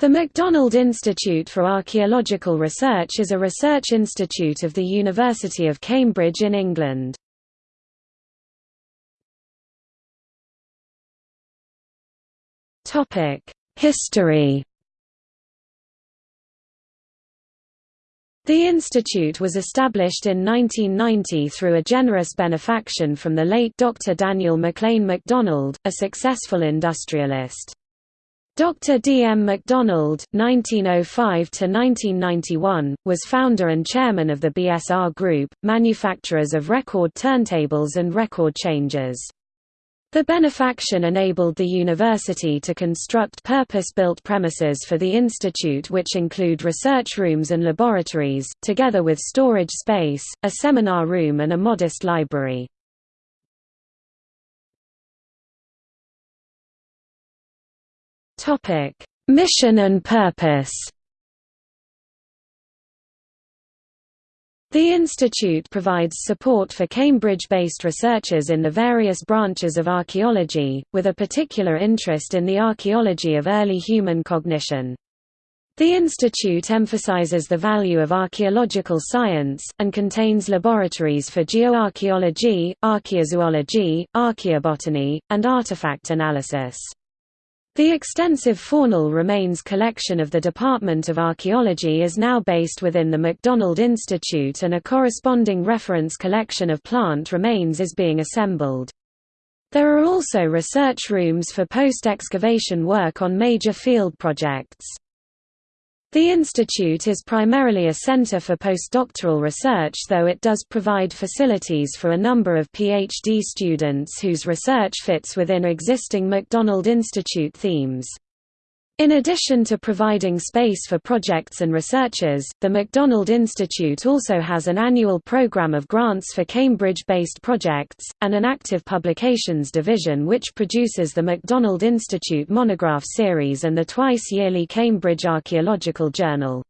The MacDonald Institute for Archaeological Research is a research institute of the University of Cambridge in England. History The institute was established in 1990 through a generous benefaction from the late Dr. Daniel MacLean MacDonald, a successful industrialist. Dr. D. M. MacDonald (1905–1991) was founder and chairman of the BSR Group, manufacturers of record turntables and record changers. The benefaction enabled the university to construct purpose-built premises for the institute which include research rooms and laboratories, together with storage space, a seminar room and a modest library. Topic: Mission and purpose. The institute provides support for Cambridge-based researchers in the various branches of archaeology, with a particular interest in the archaeology of early human cognition. The institute emphasizes the value of archaeological science, and contains laboratories for geoarchaeology, archaeozoology, archaeobotany, and artifact analysis. The extensive faunal remains collection of the Department of Archaeology is now based within the MacDonald Institute and a corresponding reference collection of plant remains is being assembled. There are also research rooms for post-excavation work on major field projects. The institute is primarily a center for postdoctoral research though it does provide facilities for a number of PhD students whose research fits within existing MacDonald Institute themes. In addition to providing space for projects and researchers, the MacDonald Institute also has an annual program of grants for Cambridge-based projects, and an active publications division which produces the MacDonald Institute monograph series and the twice-yearly Cambridge Archaeological Journal.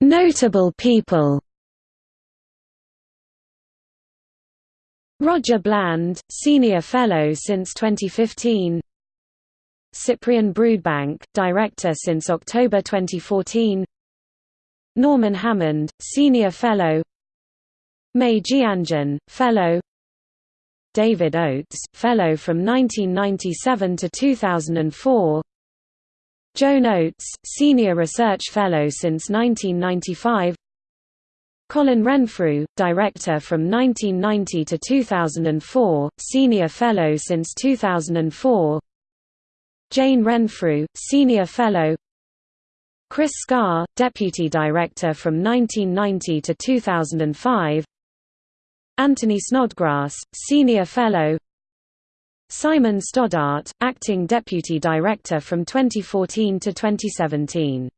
Notable people Roger Bland, Senior Fellow since 2015 Cyprian Broodbank, Director since October 2014 Norman Hammond, Senior Fellow. Mei Jianjun, Fellow. David Oates, Fellow from 1997 to 2004 Joan Oates, Senior Research Fellow since 1995 Colin Renfrew, Director from 1990 to 2004, Senior Fellow since 2004 Jane Renfrew, Senior Fellow. Chris Scarre, Deputy Director from 1990 to 2005 Anthony Snodgrass, Senior Fellow. Simon Stoddart, Acting Deputy Director from 2014 to 2017